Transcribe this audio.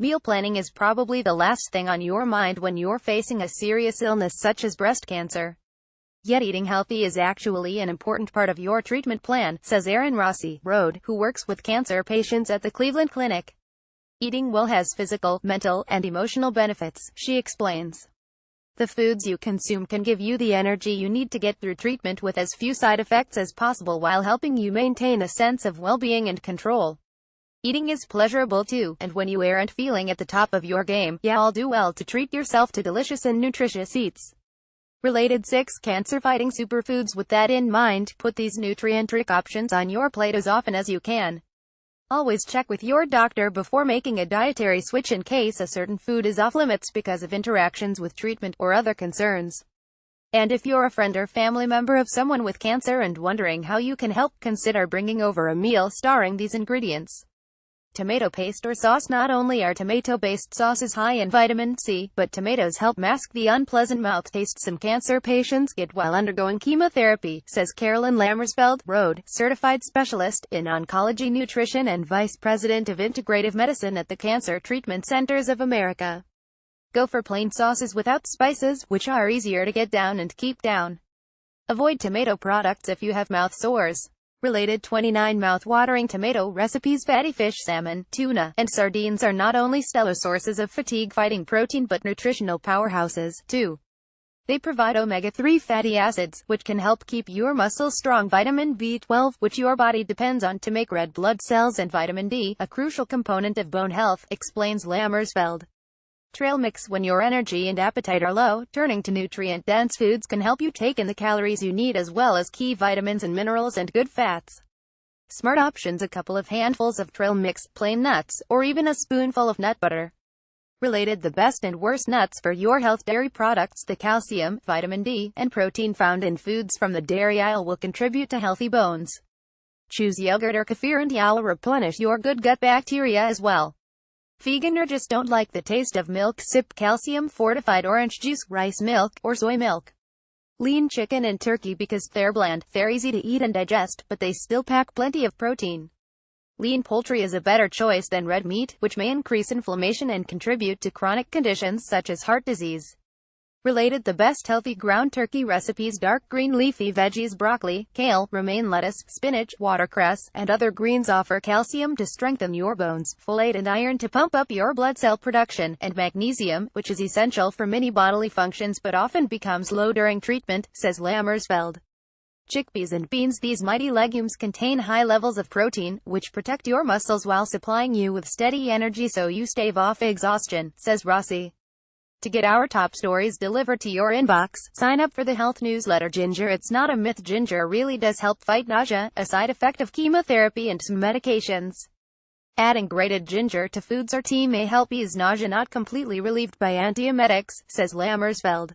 Meal planning is probably the last thing on your mind when you're facing a serious illness such as breast cancer. Yet eating healthy is actually an important part of your treatment plan, says Erin Rossi, Road, who works with cancer patients at the Cleveland Clinic. Eating well has physical, mental, and emotional benefits, she explains. The foods you consume can give you the energy you need to get through treatment with as few side effects as possible while helping you maintain a sense of well-being and control. Eating is pleasurable too, and when you aren't feeling at the top of your game, yeah all do well to treat yourself to delicious and nutritious eats. Related 6 Cancer-fighting superfoods With that in mind, put these nutrient-rich options on your plate as often as you can. Always check with your doctor before making a dietary switch in case a certain food is off limits because of interactions with treatment or other concerns. And if you're a friend or family member of someone with cancer and wondering how you can help, consider bringing over a meal starring these ingredients. Tomato paste or sauce Not only are tomato-based sauces high in vitamin C, but tomatoes help mask the unpleasant mouth taste some cancer patients get while undergoing chemotherapy, says Carolyn Lammersfeld, Road, certified specialist in oncology nutrition and vice president of integrative medicine at the Cancer Treatment Centers of America. Go for plain sauces without spices, which are easier to get down and keep down. Avoid tomato products if you have mouth sores. Related 29 mouth-watering tomato recipes Fatty fish, salmon, tuna, and sardines are not only stellar sources of fatigue-fighting protein but nutritional powerhouses, too. They provide omega-3 fatty acids, which can help keep your muscles strong vitamin B12, which your body depends on to make red blood cells and vitamin D, a crucial component of bone health, explains Lammersfeld. Trail mix When your energy and appetite are low, turning to nutrient-dense foods can help you take in the calories you need as well as key vitamins and minerals and good fats. Smart options A couple of handfuls of trail mix, plain nuts, or even a spoonful of nut butter. Related The best and worst nuts for your health Dairy products The calcium, vitamin D, and protein found in foods from the dairy aisle will contribute to healthy bones. Choose yogurt or kefir and you'll replenish your good gut bacteria as well. Vegan or just don't like the taste of milk sip calcium fortified orange juice, rice milk, or soy milk. Lean chicken and turkey because they're bland, they're easy to eat and digest, but they still pack plenty of protein. Lean poultry is a better choice than red meat, which may increase inflammation and contribute to chronic conditions such as heart disease. Related the best healthy ground turkey recipes dark green leafy veggies broccoli, kale, romaine lettuce, spinach, watercress, and other greens offer calcium to strengthen your bones, folate and iron to pump up your blood cell production, and magnesium, which is essential for many bodily functions but often becomes low during treatment, says Lammersfeld. Chickpeas and beans These mighty legumes contain high levels of protein, which protect your muscles while supplying you with steady energy so you stave off exhaustion, says Rossi. To get our top stories delivered to your inbox, sign up for the health newsletter Ginger It's not a myth Ginger really does help fight nausea, a side effect of chemotherapy and some medications. Adding grated ginger to foods or tea may help ease nausea not completely relieved by antiemetics, says Lammersfeld.